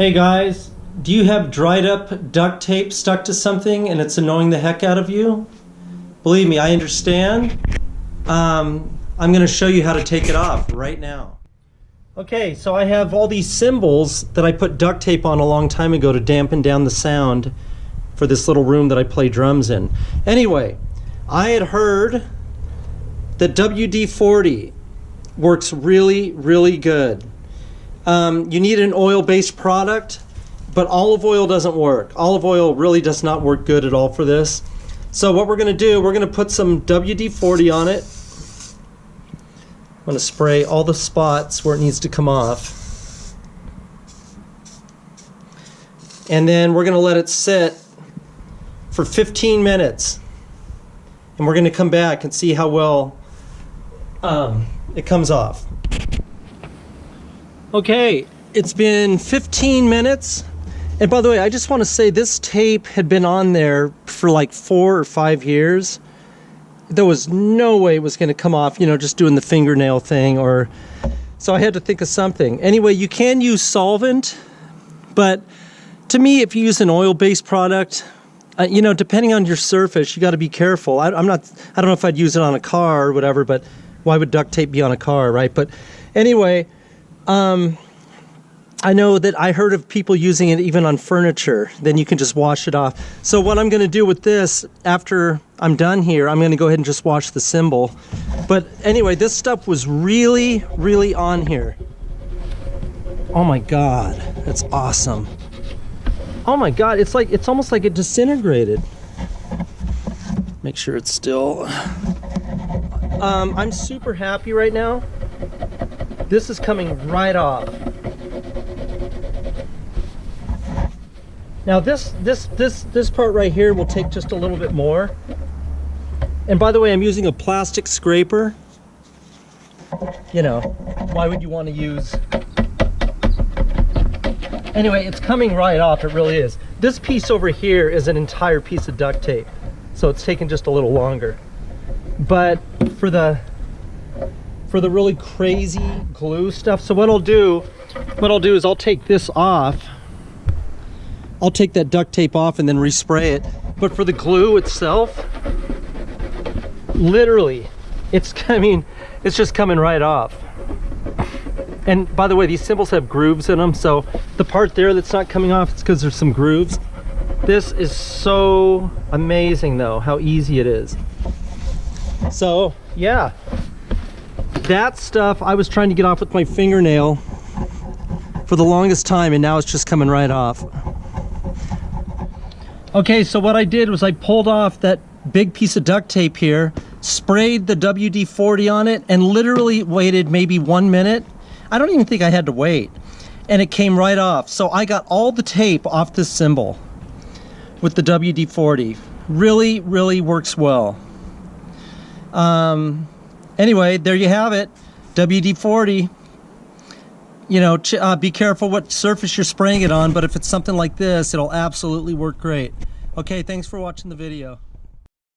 Hey guys, do you have dried up duct tape stuck to something and it's annoying the heck out of you? Believe me, I understand. Um, I'm going to show you how to take it off right now. Okay, so I have all these cymbals that I put duct tape on a long time ago to dampen down the sound for this little room that I play drums in. Anyway, I had heard that WD-40 works really, really good. Um, you need an oil-based product, but olive oil doesn't work. Olive oil really does not work good at all for this. So what we're going to do, we're going to put some WD-40 on it. I'm going to spray all the spots where it needs to come off. And then we're going to let it sit for 15 minutes. And we're going to come back and see how well um, it comes off. Okay, it's been 15 minutes. And by the way, I just want to say this tape had been on there for like four or five years. There was no way it was going to come off, you know, just doing the fingernail thing or... So I had to think of something. Anyway, you can use solvent, but to me, if you use an oil-based product, uh, you know, depending on your surface, you got to be careful. I, I'm not, I don't know if I'd use it on a car or whatever, but why would duct tape be on a car, right? But anyway, um, I know that I heard of people using it even on furniture. Then you can just wash it off. So what I'm going to do with this, after I'm done here, I'm going to go ahead and just wash the cymbal. But anyway, this stuff was really, really on here. Oh my God, that's awesome. Oh my God, it's like, it's almost like it disintegrated. Make sure it's still. Um, I'm super happy right now. This is coming right off. Now this, this, this, this part right here will take just a little bit more. And by the way, I'm using a plastic scraper. You know, why would you want to use... Anyway, it's coming right off, it really is. This piece over here is an entire piece of duct tape. So it's taking just a little longer. But for the for the really crazy glue stuff. So what I'll do, what I'll do is I'll take this off. I'll take that duct tape off and then respray it. But for the glue itself, literally, it's, I mean, it's just coming right off. And by the way, these cymbals have grooves in them. So the part there that's not coming off, it's because there's some grooves. This is so amazing though, how easy it is. So yeah, that stuff I was trying to get off with my fingernail for the longest time and now it's just coming right off. Okay, so what I did was I pulled off that big piece of duct tape here, sprayed the WD-40 on it, and literally waited maybe one minute. I don't even think I had to wait. And it came right off. So I got all the tape off this cymbal with the WD-40. Really, really works well. Um, anyway, there you have it. WD-40. You know, uh, be careful what surface you're spraying it on, but if it's something like this, it'll absolutely work great. Okay, thanks for watching the video.